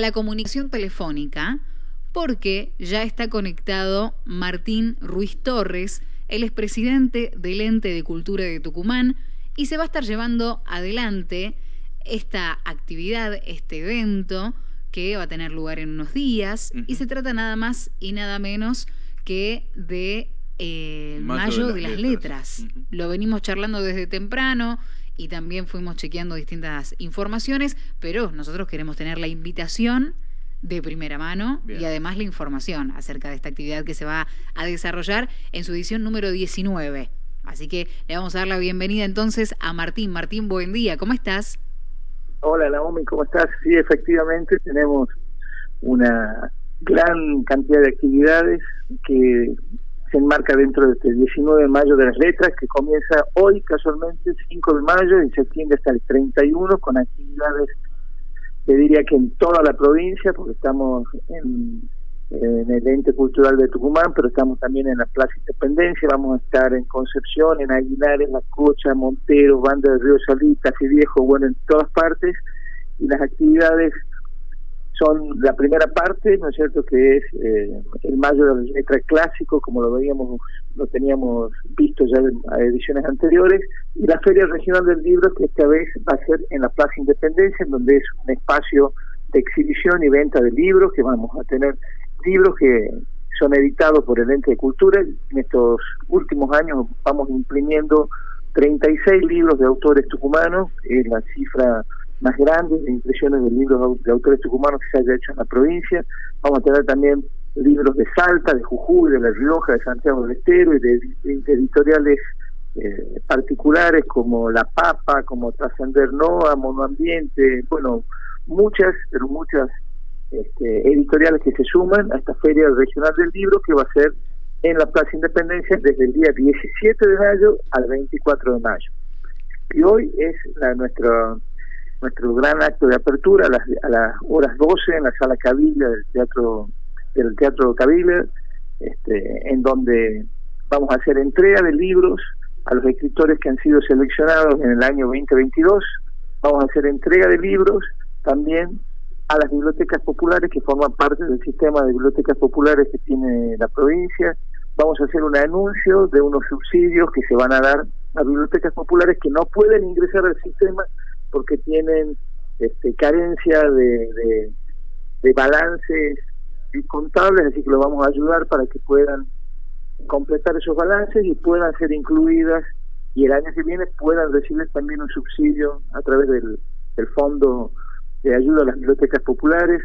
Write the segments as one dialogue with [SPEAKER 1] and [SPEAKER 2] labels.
[SPEAKER 1] la comunicación telefónica porque ya está conectado Martín Ruiz Torres, él es presidente del Ente de Cultura de Tucumán y se va a estar llevando adelante esta actividad, este evento que va a tener lugar en unos días. Y se trata nada más y nada menos que de eh, Mayo, de las, Letras. Lo venimos charlando desde temprano y también fuimos chequeando distintas informaciones, pero nosotros queremos tener la invitación de primera mano y además la información acerca de esta actividad que se va a desarrollar en su edición número 19. Así que le vamos a dar la bienvenida entonces a Martín. Martín, buen día, ¿cómo estás?
[SPEAKER 2] Hola Naomi, ¿cómo estás? Sí, efectivamente tenemos una gran cantidad de actividades que se enmarca dentro de este 19 de mayo de las letras, que comienza hoy casualmente, 5 de mayo, y se extiende hasta el 31 con actividades, te diría que en toda la provincia, porque estamos en, el ente cultural de Tucumán, pero estamos también en la Plaza Independencia, vamos a estar en Concepción, en Aguilar, en La Cocha, Montero, Banda del Río Salita, Viejo, bueno, en todas partes, y las actividades son la primera parte, ¿no es cierto?, que es eh, el mayo de la letra clásico, como lo veíamos, lo teníamos visto ya en ediciones anteriores, y la Feria Regional del Libro, que esta vez va a ser en la Plaza Independencia, en donde es un espacio de exhibición y venta de libros, que vamos a tener libros que son editados por el ente de cultura. En estos últimos años vamos imprimiendo 36 libros de autores tucumanos, es la cifra más grandes de impresiones de libros de autores tucumanos que se haya hecho en la provincia. Vamos a tener también libros de Salta, de Jujuy, de La Rioja, de Santiago del Estero y de, editoriales eh, particulares como La Papa, como Trascender Noa, Monoambiente, bueno, muchas, pero muchas este, editoriales que se suman a esta Feria Regional del Libro que va a ser en la Plaza Independencia desde el día 17 de mayo al 24 de mayo. Y hoy es la, nuestra nuestro gran acto de apertura a las, a las horas 12 en la sala Cavilla del Teatro del Teatro Cavilla, este, en donde vamos a hacer entrega de libros a los escritores que han sido seleccionados en el año 2022, vamos a hacer entrega de libros también a las bibliotecas populares que forman parte del sistema de bibliotecas populares que tiene la provincia, vamos a hacer un anuncio de unos subsidios que se van a dar a bibliotecas populares que no pueden ingresar al sistema porque tienen este, carencia de, de, balances contables, así que lo vamos a ayudar para que puedan completar esos balances y puedan ser incluidas y el año que viene puedan recibir también un subsidio a través del, del Fondo de Ayuda a las Bibliotecas Populares.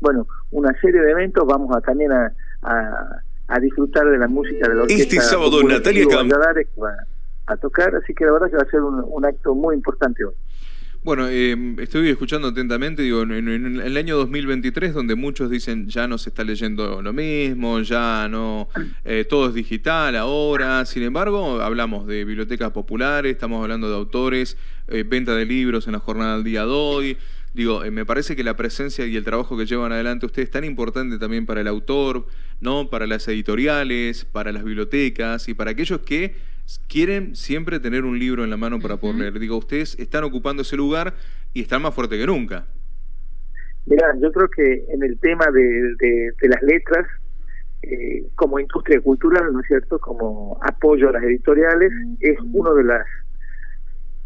[SPEAKER 2] Bueno, una serie de eventos, vamos a también a, a, disfrutar de la música de la orquesta.
[SPEAKER 3] Este sábado Natalia
[SPEAKER 2] a tocar, así que la verdad que va a ser un, acto muy importante hoy.
[SPEAKER 3] Bueno, eh, estoy escuchando atentamente, digo, en, el año 2023, donde muchos dicen ya no se está leyendo lo mismo, ya no, eh, todo es digital ahora, sin embargo, hablamos de bibliotecas populares, estamos hablando de autores, eh, venta de libros en la jornada del día de hoy, digo, me parece que la presencia y el trabajo que llevan adelante ustedes es tan importante también para el autor, ¿no? para las editoriales, para las bibliotecas y para aquellos que quieren siempre tener un libro en la mano para poder leer. Digo, ustedes están ocupando ese lugar y están más fuerte que nunca.
[SPEAKER 2] Mira, yo creo que en el tema de, de, las letras, eh, como industria cultural, ¿no es cierto?, como apoyo a las editoriales, es una de las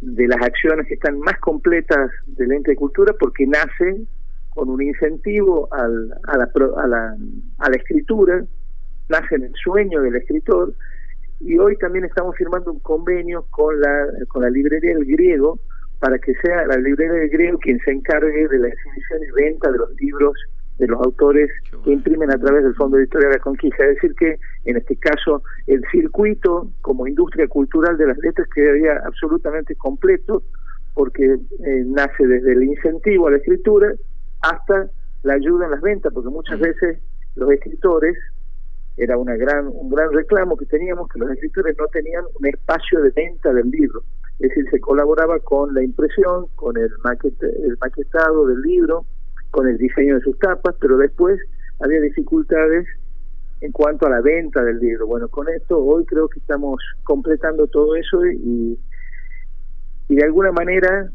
[SPEAKER 2] de las acciones que están más completas del ente de cultura porque nace con un incentivo al, a, la, a, la, a la escritura, nace en el sueño del escritor y hoy también estamos firmando un convenio con la con la librería del griego para que sea la librería del griego quien se encargue de la exhibición y venta de los libros de los autores que imprimen a través del Fondo Editorial de la Conquista. Es decir, que en este caso el circuito como industria cultural de las letras quedaría absolutamente completo porque eh, nace desde el incentivo a la escritura hasta la ayuda en las ventas, porque muchas veces los escritores era una gran un gran reclamo que teníamos que los escritores no tenían un espacio de venta del libro es decir se colaboraba con la impresión con el el maquetado del libro con el diseño de sus tapas pero después había dificultades en cuanto a la venta del libro bueno con esto hoy creo que estamos completando todo eso y y de alguna manera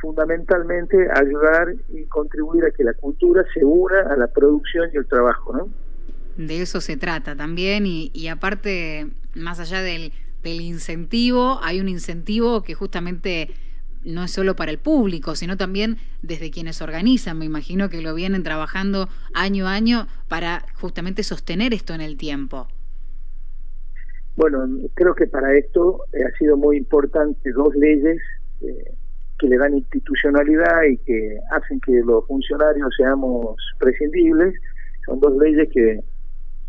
[SPEAKER 2] fundamentalmente ayudar y contribuir a que la cultura se una a la producción y el trabajo, ¿no?
[SPEAKER 1] De eso se trata también y, aparte, más allá del, del incentivo, hay un incentivo que justamente no es solo para el público, sino también desde quienes organizan. Me imagino que lo vienen trabajando año a año para justamente sostener esto en el tiempo.
[SPEAKER 2] Bueno, creo que para esto eh, ha sido muy importante dos leyes eh, que le dan institucionalidad y que hacen que los funcionarios seamos prescindibles. Son dos leyes que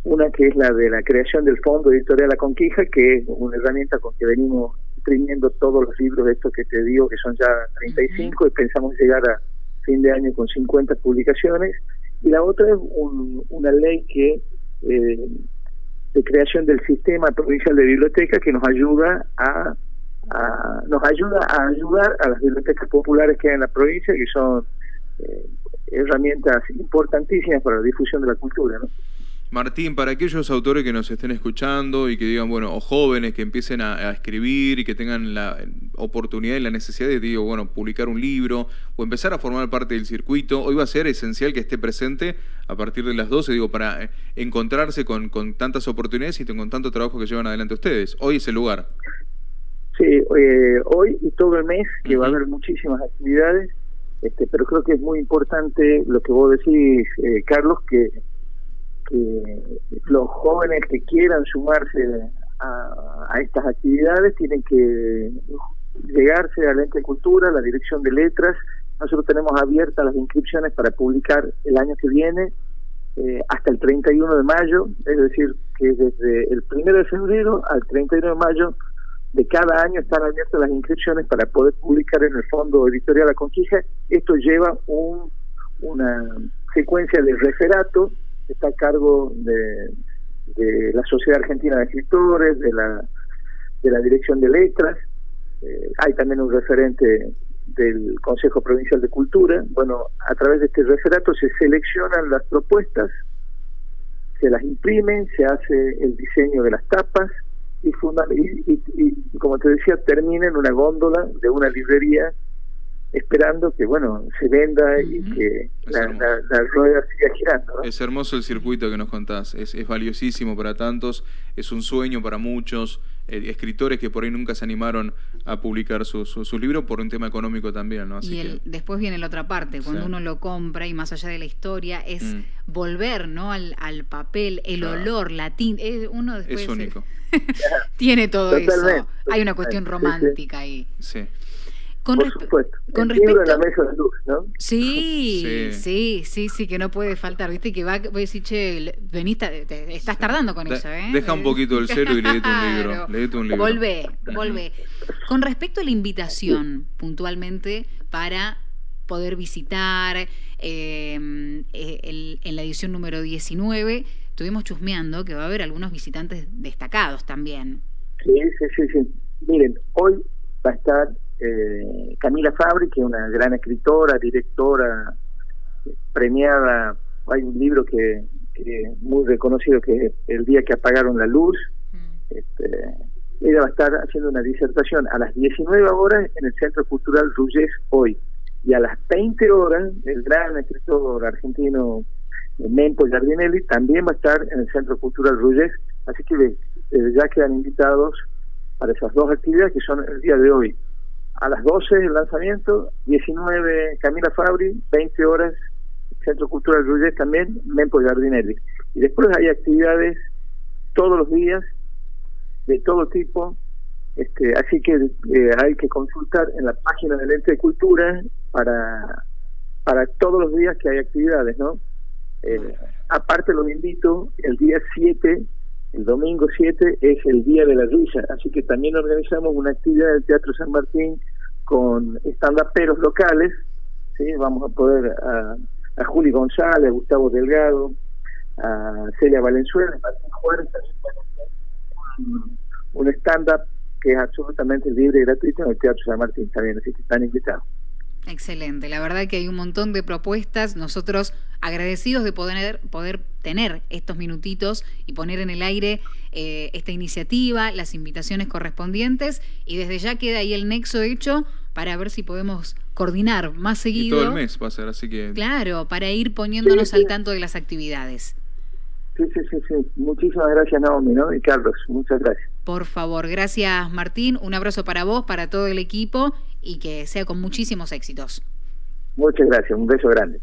[SPEAKER 2] una que es la de la creación del Fondo Editorial La Conquija, que es una herramienta con que venimos imprimiendo todos los libros de estos que te digo, que son ya 35, y pensamos llegar a fin de año con 50 publicaciones. Y la otra es una ley que eh, de creación del sistema provincial de biblioteca que nos ayuda a, a, nos ayuda a ayudar a las bibliotecas populares que hay en la provincia, que son eh, herramientas importantísimas para la difusión de la cultura. ¿no?
[SPEAKER 3] Martín, para aquellos autores que nos estén escuchando y que digan, bueno, o jóvenes que empiecen a, escribir y que tengan la oportunidad y la necesidad de, digo, bueno, publicar un libro o empezar a formar parte del circuito, hoy va a ser esencial que esté presente a partir de las 12, digo, para encontrarse con, con tantas oportunidades y con tanto trabajo que llevan adelante ustedes. Hoy es el lugar.
[SPEAKER 2] Sí, eh, hoy y todo el mes, que va a haber muchísimas actividades, este, pero creo que es muy importante lo que vos decís, eh, Carlos, que que los jóvenes que quieran sumarse a, estas actividades tienen que llegarse a la ente de cultura, la dirección de letras. Nosotros tenemos abiertas las inscripciones para publicar el año que viene eh, hasta el 31 de mayo, es decir, que desde el 1 de febrero al 31 de mayo de cada año están abiertas las inscripciones para poder publicar en el Fondo Editorial La Conquija. Esto lleva un, una secuencia de referato está a cargo de, la Sociedad Argentina de Escritores, de la, de la Dirección de Letras, eh, hay también un referente del Consejo Provincial de Cultura. Bueno, a través de este referato se seleccionan las propuestas, se las imprimen, se hace el diseño de las tapas y, y, y como te decía, termina en una góndola de una librería esperando que bueno se venda y que la, rueda siga girando.
[SPEAKER 3] Es hermoso el circuito que nos contás, es, es valiosísimo para tantos, es un sueño para muchos, eh, escritores que por ahí nunca se animaron a publicar sus su, libros por un tema económico también. ¿no?
[SPEAKER 1] Así y después viene la otra parte, cuando uno lo compra y más allá de la historia, es mm. volver ¿no? al, al papel, el olor, la tinta, uno después...
[SPEAKER 3] Es único.
[SPEAKER 1] tiene todo eso. Hay una cuestión romántica ahí.
[SPEAKER 3] Sí.
[SPEAKER 2] Con Por supuesto. Con respecto... la mesa de luz, ¿no?
[SPEAKER 1] Sí, sí, sí, sí, que no puede faltar. Viste que va, voy a decir, che, venís, te, estás tardando con eso, ¿eh?
[SPEAKER 3] Deja un poquito el celo y leete un libro. Leete un libro.
[SPEAKER 1] Volvé, volvé. Con respecto a la invitación, puntualmente, para poder visitar eh, eh, en la edición número 19, estuvimos chusmeando que va a haber algunos visitantes destacados también.
[SPEAKER 2] Sí, sí, sí, sí. Miren, hoy va a estar eh, Camila Fabri, que es una gran escritora, directora, premiada. Hay un libro que, que muy reconocido que es El día que apagaron la luz. Mm. Este, ella va a estar haciendo una disertación a las 19 horas en el Centro Cultural Ruyes hoy. Y a las 20 horas, el gran escritor argentino Mempo Giardinelli también va a estar en el Centro Cultural Ruyes. Así que ya quedan invitados para esas dos actividades que son el día de hoy a las 12 el lanzamiento, 19 Camila Fabri, 20 horas Centro Cultural Ruyes también, Mempo Giardinelli. Y después hay actividades todos los días, de todo tipo, este, así que eh, hay que consultar en la página del ente de cultura para, para todos los días que hay actividades, ¿no? Eh, aparte los invito, el día 7, el domingo 7 es el Día de la Risa, así que también organizamos una actividad del Teatro San Martín con stand-uperos locales, ¿sí? vamos a poder a, a Juli González, a Gustavo Delgado, a Celia Valenzuela, Martín Juárez, un, un stand-up que es absolutamente libre y gratuito en el Teatro San Martín también, así que están invitados.
[SPEAKER 1] Excelente, la verdad que hay un montón de propuestas, nosotros agradecidos de poder, poder tener estos minutitos y poner en el aire eh, esta iniciativa, las invitaciones correspondientes y desde ya queda ahí el nexo hecho para ver si podemos coordinar más seguido.
[SPEAKER 3] Y todo el mes va a ser, así que...
[SPEAKER 1] Claro, para ir poniéndonos al tanto de las actividades.
[SPEAKER 2] Sí, sí, sí, sí. Muchísimas gracias, Naomi, ¿no? Y Carlos, muchas gracias.
[SPEAKER 1] Por favor, gracias, Martín. Un abrazo para vos, para todo el equipo y que sea con muchísimos éxitos.
[SPEAKER 2] Muchas gracias, un beso grande.